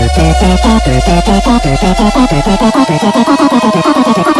ペペペペ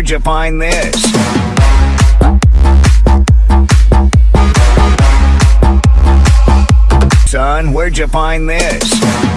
where'd you find this? Son, where'd you find this?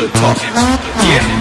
the talking. Yeah.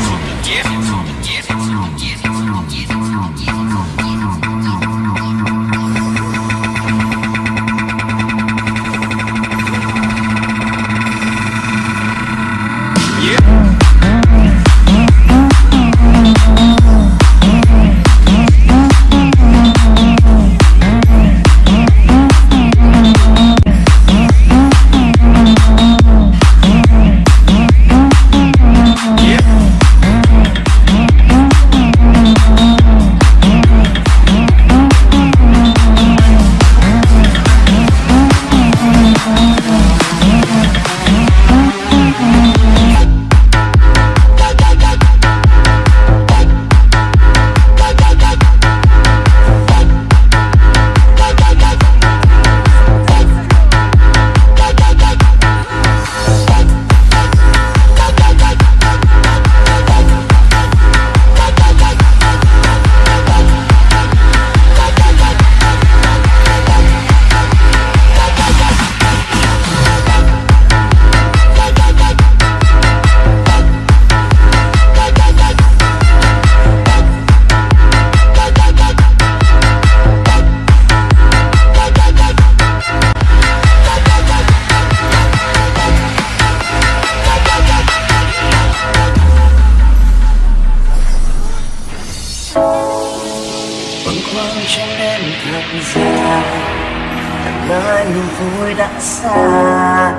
đời niềm vui đã xa.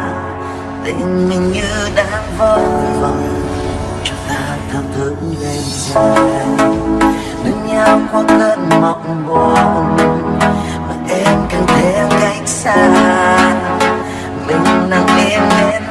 Tình mình như đang vỡ vòng cho ta thao thức đêm dài bên nhau qua cơn mộng buồn, mà em càng thêm cách xa. Mình nằm im em